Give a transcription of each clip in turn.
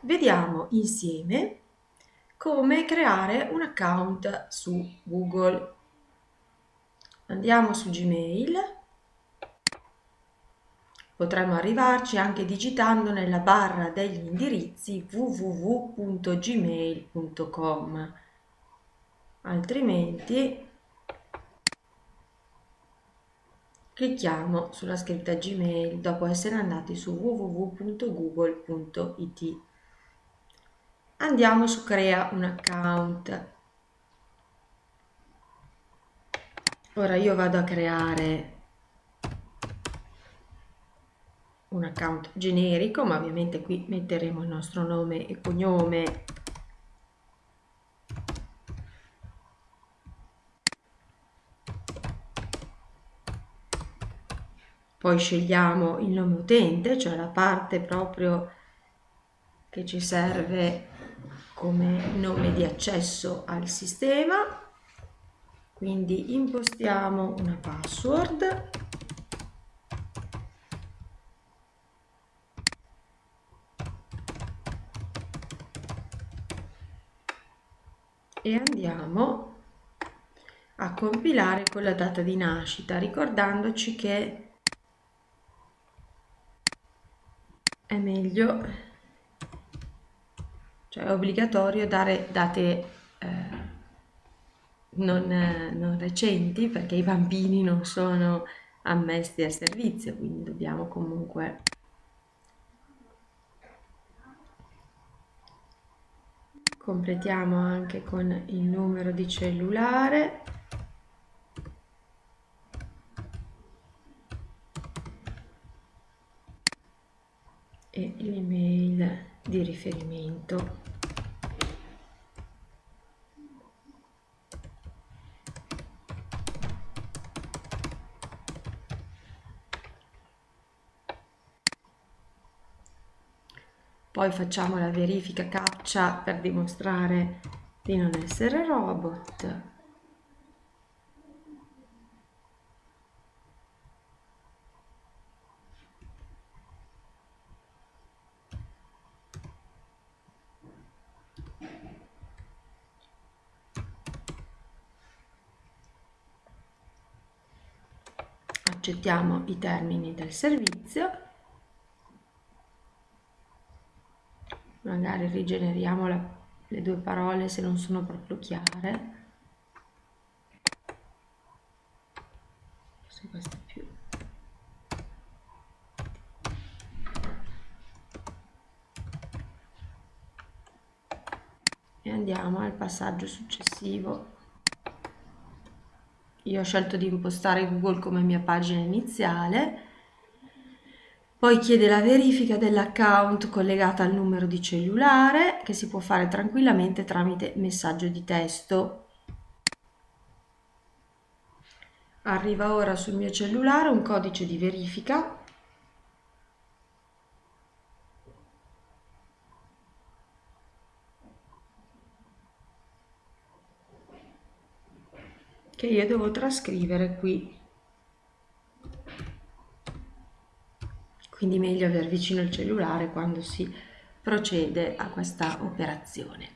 vediamo insieme come creare un account su Google. Andiamo su Gmail, potremmo arrivarci anche digitando nella barra degli indirizzi www.gmail.com, altrimenti clicchiamo sulla scritta Gmail dopo essere andati su www.google.it andiamo su crea un account. Ora io vado a creare un account generico ma ovviamente qui metteremo il nostro nome e cognome. Poi scegliamo il nome utente cioè la parte proprio che ci serve come nome di accesso al sistema. Quindi impostiamo una password. E andiamo a compilare con la data di nascita ricordandoci che è meglio cioè è obbligatorio dare date eh, non, non recenti perché i bambini non sono ammessi al servizio, quindi dobbiamo comunque completiamo anche con il numero di cellulare e l'email di riferimento. Poi facciamo la verifica captcha per dimostrare di non essere robot accettiamo i termini del servizio. Magari rigeneriamo la, le due parole se non sono proprio chiare. Forse questa è più e andiamo al passaggio successivo io ho scelto di impostare Google come mia pagina iniziale poi chiede la verifica dell'account collegata al numero di cellulare che si può fare tranquillamente tramite messaggio di testo. Arriva ora sul mio cellulare un codice di verifica che io devo trascrivere qui quindi meglio aver vicino il cellulare quando si procede a questa operazione.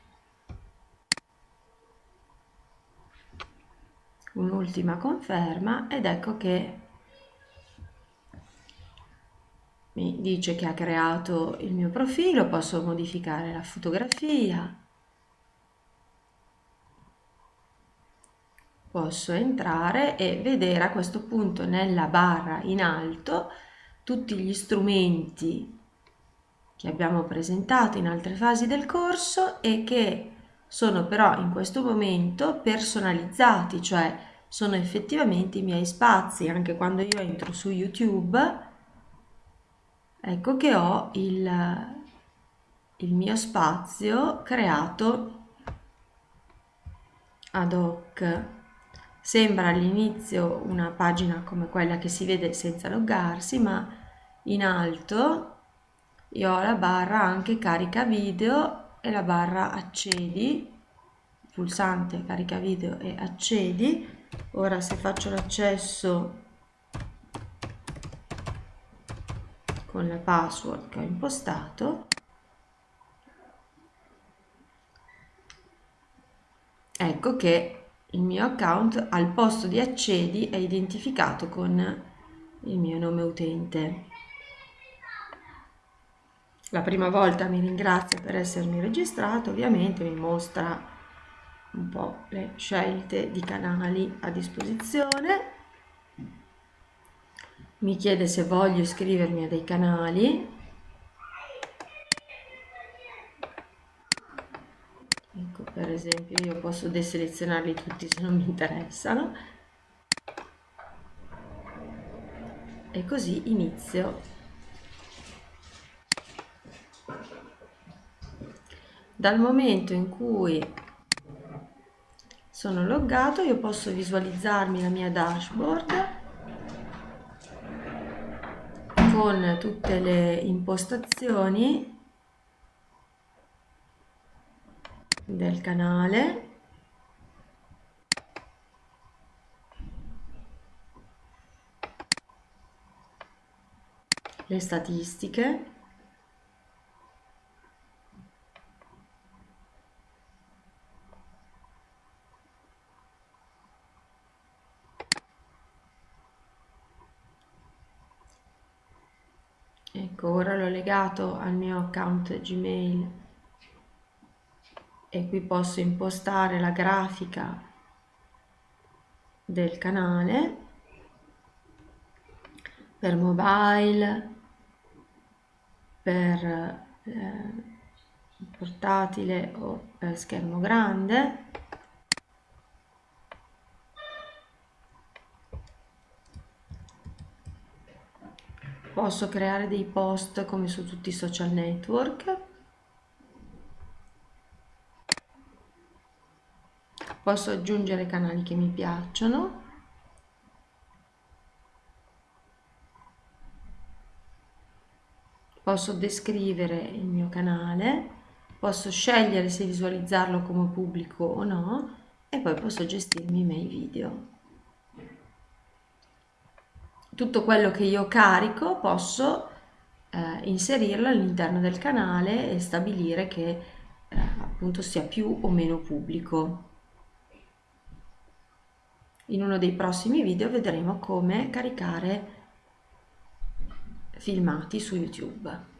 Un'ultima conferma ed ecco che mi dice che ha creato il mio profilo, posso modificare la fotografia, posso entrare e vedere a questo punto nella barra in alto tutti gli strumenti che abbiamo presentato in altre fasi del corso e che sono però in questo momento personalizzati, cioè sono effettivamente i miei spazi, anche quando io entro su YouTube, ecco che ho il, il mio spazio creato ad hoc. Sembra all'inizio una pagina come quella che si vede senza loggarsi, ma in alto io ho la barra anche carica video e la barra accedi, pulsante carica video e accedi. Ora se faccio l'accesso con la password che ho impostato, ecco che il mio account al posto di accedi è identificato con il mio nome utente. La prima volta mi ringrazia per essermi registrato, ovviamente mi mostra un po' le scelte di canali a disposizione, mi chiede se voglio iscrivermi a dei canali, esempio io posso deselezionarli tutti se non mi interessano, e così inizio. Dal momento in cui sono loggato io posso visualizzarmi la mia dashboard con tutte le impostazioni del canale. Le statistiche. Ecco ora l'ho legato al mio account gmail e qui posso impostare la grafica del canale per mobile per eh, portatile o per schermo grande. Posso creare dei post come su tutti i social network posso aggiungere canali che mi piacciono posso descrivere il mio canale, posso scegliere se visualizzarlo come pubblico o no e poi posso gestirmi i miei video. Tutto quello che io carico posso eh, inserirlo all'interno del canale e stabilire che eh, appunto sia più o meno pubblico. In uno dei prossimi video vedremo come caricare filmati su YouTube.